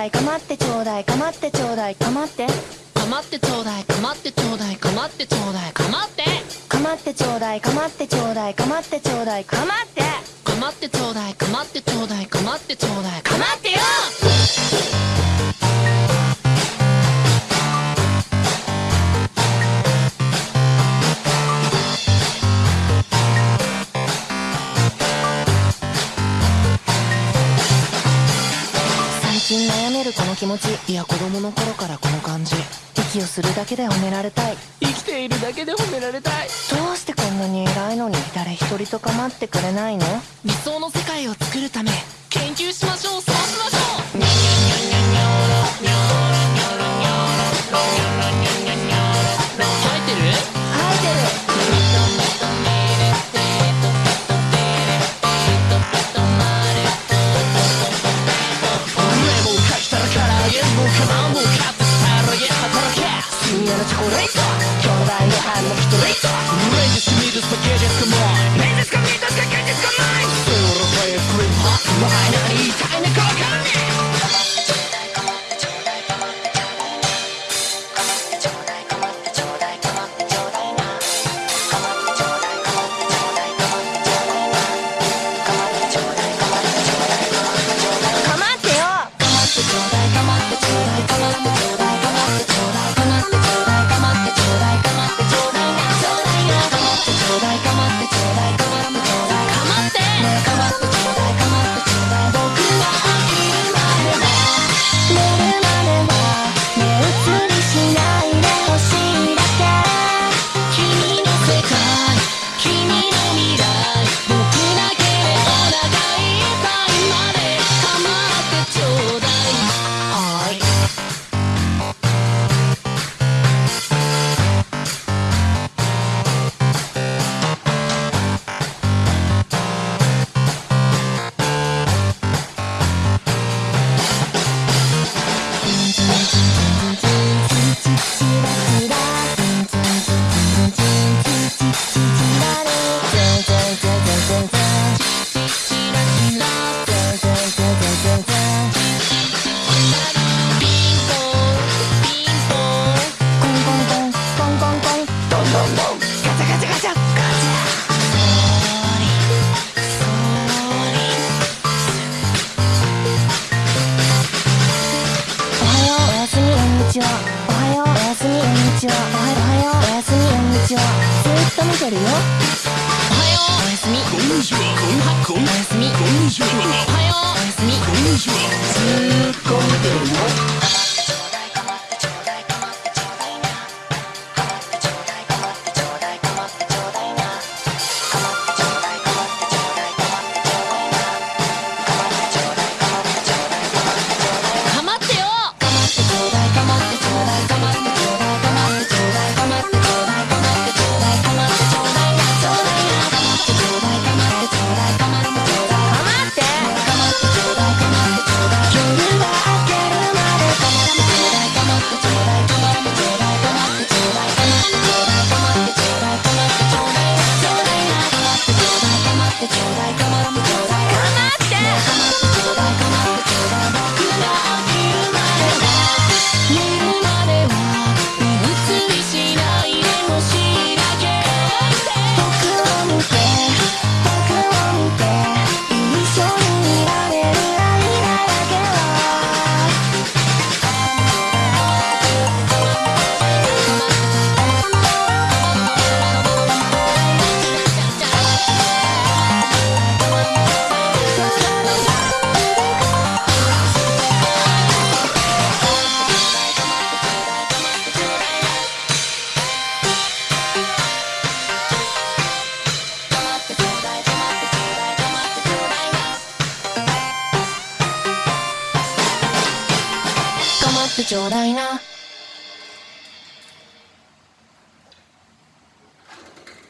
だいかまってちょうだいかまってちょうだいかまって。かまってちょうだいかまってちょうだいかまってちょうだいかまって。かまってちょうだいかまってちょうだいかまってちょうだいかまって。かまってちょうだいかまってちょうだいかまってちょうだいかまってよ。近悩めるこの気持ち。いや子供の頃からこの感じ。息をするだけで褒められたい。生きているだけで褒められたい。どうしてこんなに偉いのに誰一人と構ってくれないの？理想の世界を作るため研究しましょう Raise up! ちは。おはよう。おやすみ。こんにちは。おはよう。おやすみ。こんにちはずっと見てるよおはようおやすみ。こんにちはこんはってちょうだいな。